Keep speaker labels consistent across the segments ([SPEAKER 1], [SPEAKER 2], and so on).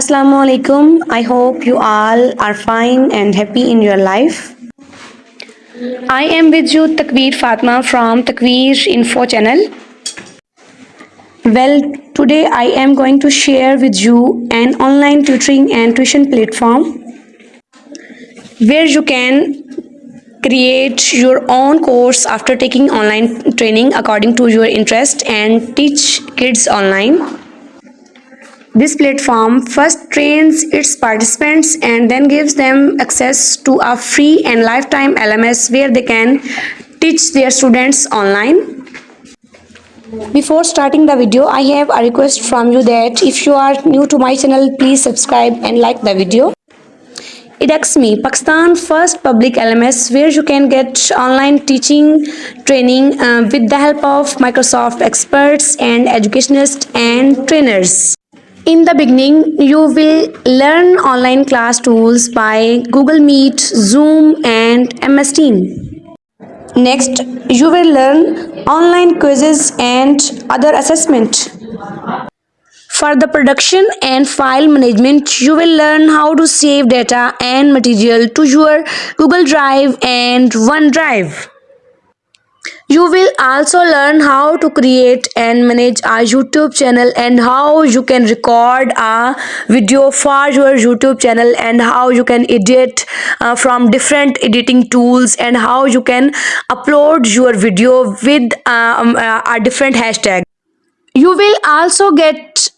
[SPEAKER 1] Assalamu alaikum. I hope you all are fine and happy in your life. I am with you Takveer Fatma from Takveer Info channel. Well, today I am going to share with you an online tutoring and tuition platform where you can create your own course after taking online training according to your interest and teach kids online. This platform first trains its participants and then gives them access to a free and lifetime LMS where they can teach their students online. Before starting the video, I have a request from you that if you are new to my channel, please subscribe and like the video. edXme, Pakistan first public LMS where you can get online teaching training uh, with the help of Microsoft experts and educationists and trainers. In the beginning, you will learn online class tools by Google Meet, Zoom and MS Team. Next, you will learn online quizzes and other assessment. For the production and file management, you will learn how to save data and material to your Google Drive and OneDrive. You will also learn how to create and manage a YouTube channel and how you can record a video for your YouTube channel and how you can edit uh, from different editing tools and how you can upload your video with um, uh, a different hashtag. You will also get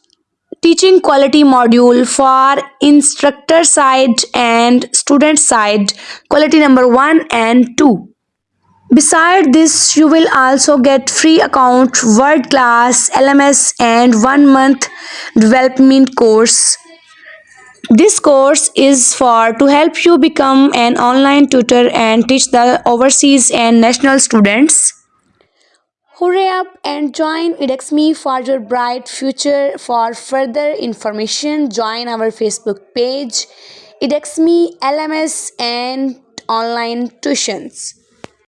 [SPEAKER 1] teaching quality module for instructor side and student side quality number 1 and 2 Beside this, you will also get free account, word class, LMS and one month development course. This course is for to help you become an online tutor and teach the overseas and national students. Hurry up and join edXme for your bright future. For further information, join our Facebook page edXme LMS and online tuitions.